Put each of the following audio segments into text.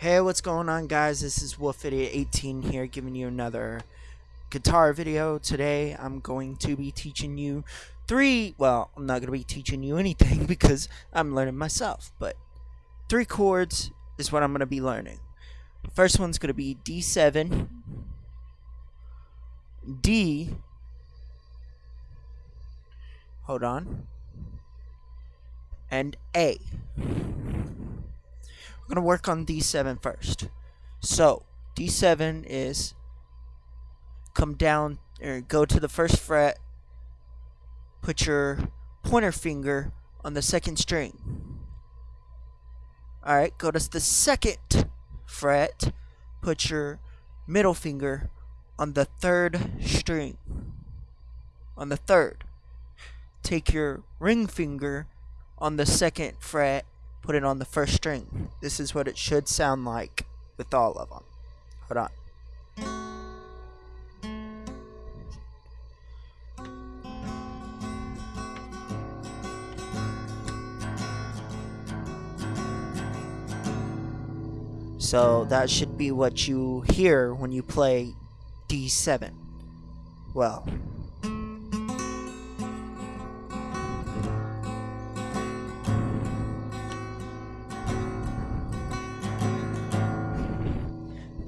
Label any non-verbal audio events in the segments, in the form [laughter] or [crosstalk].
Hey, what's going on, guys? This is Wolf Idiot 18 here, giving you another guitar video. Today, I'm going to be teaching you three. Well, I'm not going to be teaching you anything [laughs] because I'm learning myself, but three chords is what I'm going to be learning. First one's going to be D7, D. Hold on. And A. We're going to work on D7 first. So, D7 is come down or go to the first fret, put your pointer finger on the second string. Alright, go to the second fret, put your middle finger on the third string. On the third. Take your ring finger on the second fret put it on the first string. This is what it should sound like with all of them. Hold on. So that should be what you hear when you play D7. Well,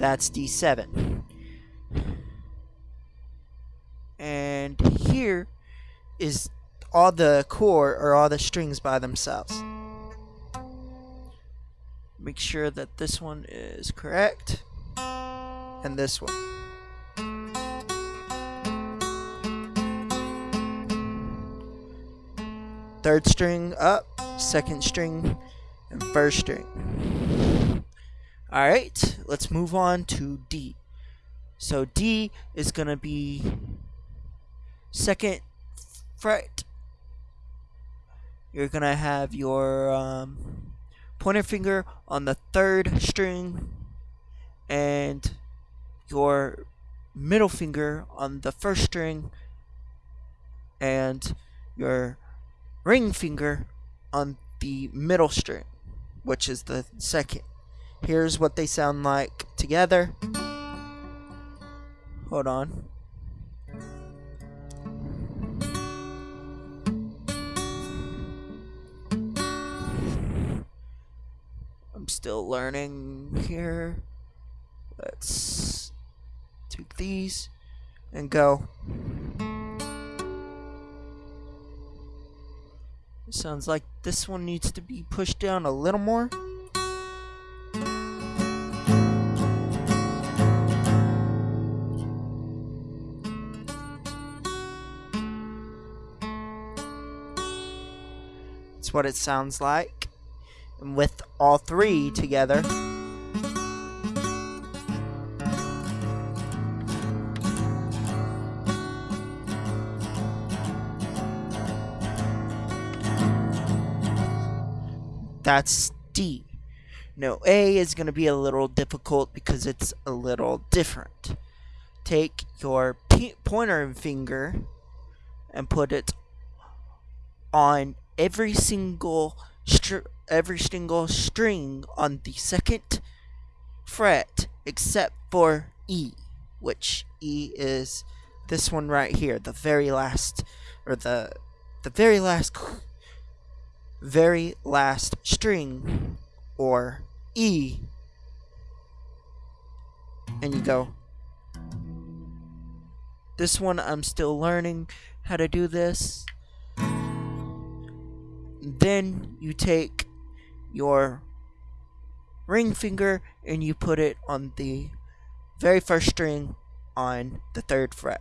That's D7. And here is all the chord or all the strings by themselves. Make sure that this one is correct. And this one. Third string up, second string, and first string. Alright, let's move on to D. So D is going to be second fret. You're going to have your um, pointer finger on the third string and your middle finger on the first string and your ring finger on the middle string, which is the second. Here's what they sound like together. Hold on. I'm still learning here. Let's take these and go. sounds like this one needs to be pushed down a little more. What it sounds like. And with all three together. That's D. No, A is going to be a little difficult because it's a little different. Take your pointer finger and put it on every single str- every single string on the second fret except for E, which E is this one right here, the very last or the the very last very last string or E. And you go this one I'm still learning how to do this then you take your ring finger and you put it on the very first string on the third fret.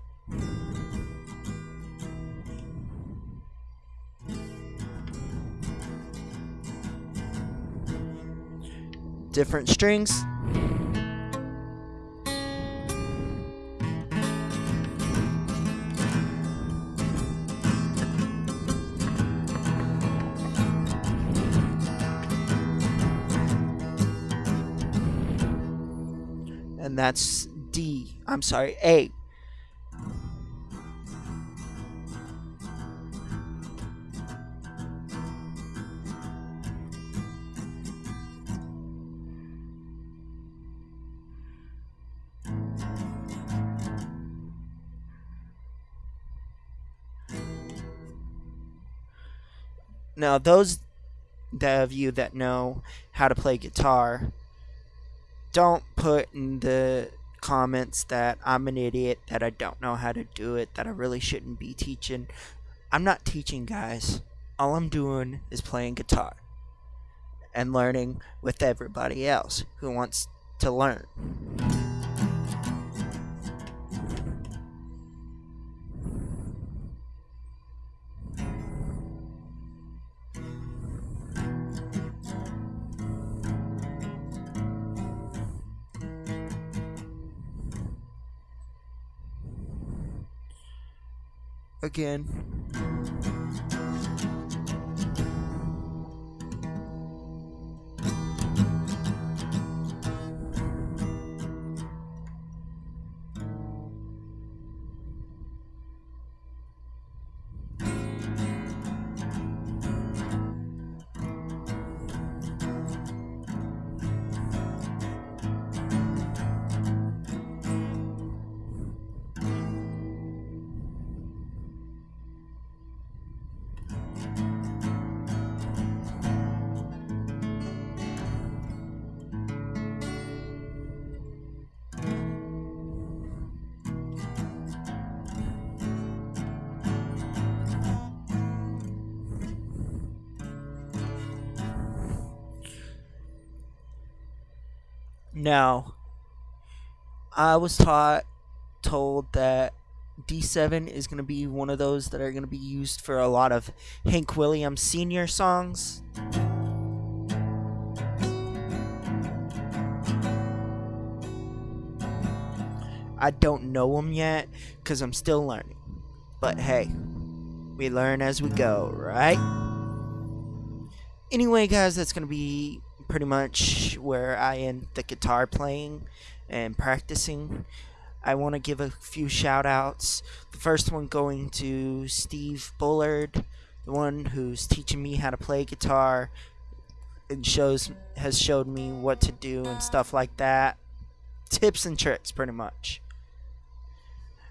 Different strings. that's D. I'm sorry, A. Now, those of you that know how to play guitar, don't put in the comments that I'm an idiot, that I don't know how to do it, that I really shouldn't be teaching. I'm not teaching, guys. All I'm doing is playing guitar and learning with everybody else who wants to learn. Again. Now, I was taught, told that D7 is going to be one of those that are going to be used for a lot of Hank Williams Sr. songs. I don't know them yet because I'm still learning. But hey, we learn as we go, right? Anyway, guys, that's going to be pretty much where I end the guitar playing and practicing. I want to give a few shout outs. The first one going to Steve Bullard, the one who's teaching me how to play guitar and shows has showed me what to do and stuff like that. Tips and tricks pretty much.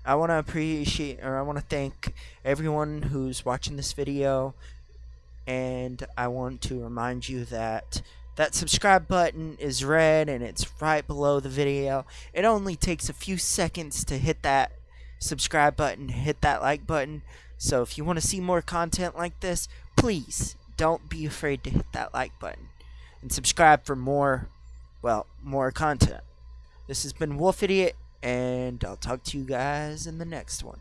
I want to appreciate or I want to thank everyone who's watching this video and I want to remind you that that subscribe button is red and it's right below the video. It only takes a few seconds to hit that subscribe button, hit that like button. So if you want to see more content like this, please don't be afraid to hit that like button and subscribe for more, well, more content. This has been Wolf Idiot, and I'll talk to you guys in the next one.